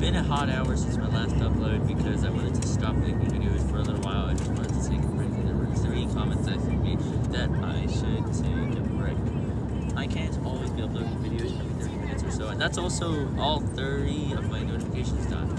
been a hot hour since my last upload because I wanted to stop making videos for a little while. I just wanted to take a break, and there were three comments that said me that I should take a break. I can't always be uploading videos every 30 minutes or so, and that's also all 30 of.